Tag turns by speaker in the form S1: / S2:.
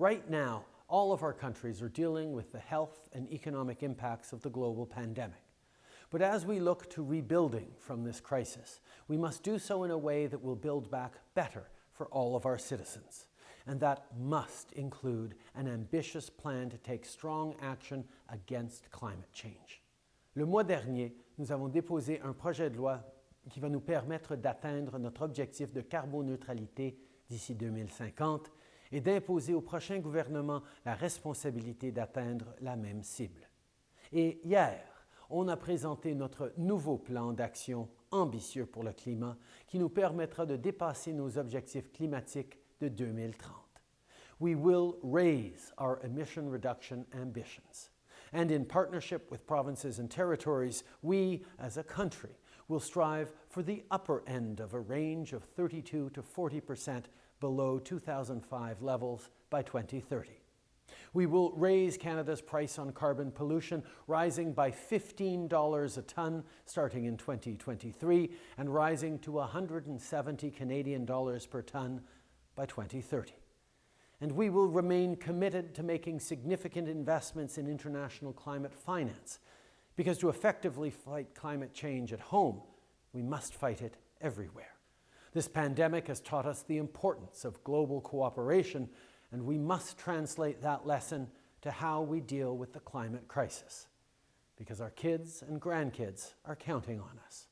S1: Right now, all of our countries are dealing with the health and economic impacts of the global pandemic. But as we look to rebuilding from this crisis, we must do so in a way that will build back better for all of our citizens. And that must include an ambitious plan to take strong action against climate change. Le mois dernier, nous avons déposé un projet de loi qui va nous permettre d'atteindre notre objectif de carboneutralité d'ici 2050 et d'imposer au prochain gouvernement la responsabilité d'atteindre la même cible. Et hier, on a présenté notre nouveau plan d'action ambitieux pour le climat qui nous permettra de dépasser nos objectifs climatiques de 2030. We will raise our emission reduction ambitions. And in partnership with provinces and territories, we, as a country, will strive for the upper end of a range of 32 to 40 percent below 2005 levels by 2030. We will raise Canada's price on carbon pollution, rising by $15 a tonne starting in 2023 and rising to 170 Canadian dollars per tonne by 2030. And we will remain committed to making significant investments in international climate finance, because to effectively fight climate change at home, we must fight it everywhere. This pandemic has taught us the importance of global cooperation, and we must translate that lesson to how we deal with the climate crisis, because our kids and grandkids are counting on us.